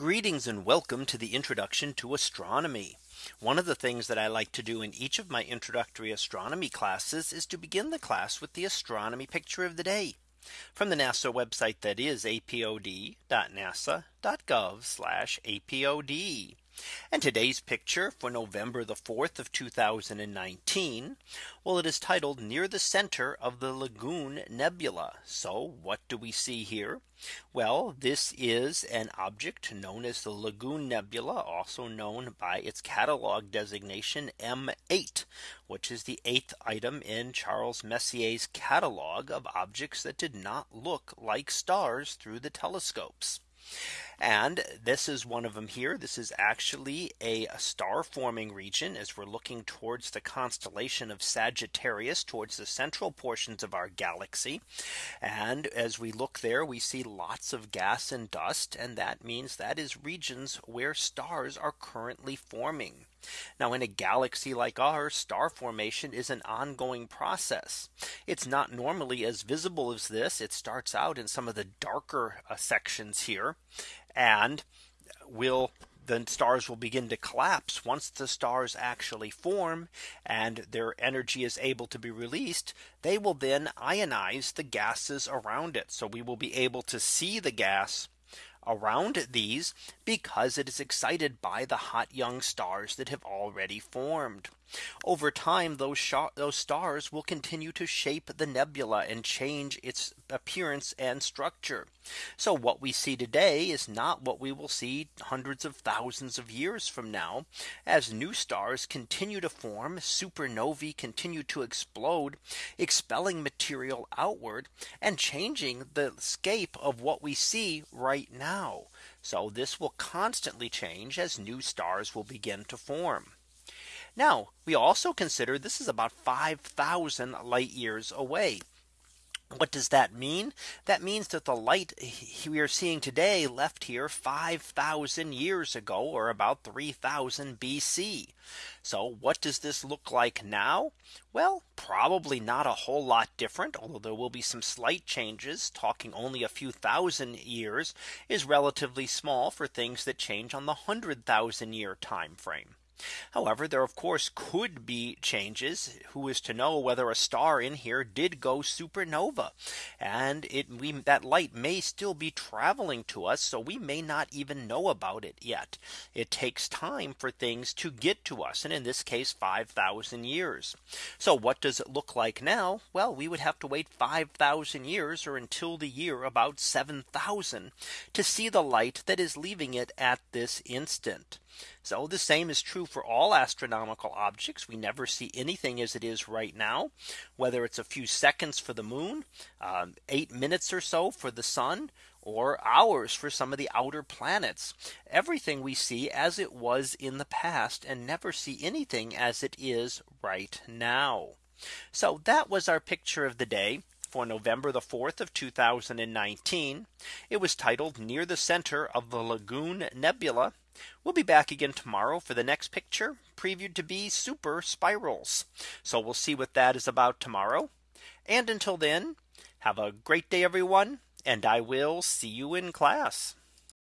Greetings and welcome to the introduction to astronomy. One of the things that I like to do in each of my introductory astronomy classes is to begin the class with the astronomy picture of the day from the NASA website that is apod.nasa.gov apod. And today's picture for November the 4th of 2019. Well, it is titled near the center of the Lagoon Nebula. So what do we see here? Well, this is an object known as the Lagoon Nebula, also known by its catalog designation M8, which is the eighth item in Charles Messier's catalog of objects that did not look like stars through the telescopes. And this is one of them here. This is actually a star forming region as we're looking towards the constellation of Sagittarius towards the central portions of our galaxy. And as we look there, we see lots of gas and dust. And that means that is regions where stars are currently forming. Now in a galaxy like ours, star formation is an ongoing process. It's not normally as visible as this. It starts out in some of the darker uh, sections here and will the stars will begin to collapse once the stars actually form and their energy is able to be released they will then ionize the gases around it so we will be able to see the gas around these because it is excited by the hot young stars that have already formed. Over time, those, those stars will continue to shape the nebula and change its appearance and structure. So what we see today is not what we will see hundreds of thousands of years from now as new stars continue to form supernovae continue to explode expelling material outward and changing the scape of what we see right now. So this will constantly change as new stars will begin to form. Now we also consider this is about 5000 light years away. What does that mean? That means that the light we are seeing today left here 5000 years ago or about 3000 BC. So what does this look like now? Well, probably not a whole lot different, although there will be some slight changes talking only a few thousand years is relatively small for things that change on the 100,000 year time frame. However, there of course could be changes. Who is to know whether a star in here did go supernova and it we that light may still be traveling to us. So we may not even know about it yet. It takes time for things to get to us. And in this case, 5000 years. So what does it look like now? Well, we would have to wait 5000 years or until the year about 7000 to see the light that is leaving it at this instant. So the same is true for all astronomical objects. We never see anything as it is right now, whether it's a few seconds for the moon, um, eight minutes or so for the sun, or hours for some of the outer planets. Everything we see as it was in the past and never see anything as it is right now. So that was our picture of the day for November the 4th of 2019. It was titled near the center of the Lagoon Nebula We'll be back again tomorrow for the next picture previewed to be super spirals. So we'll see what that is about tomorrow. And until then, have a great day, everyone. And I will see you in class.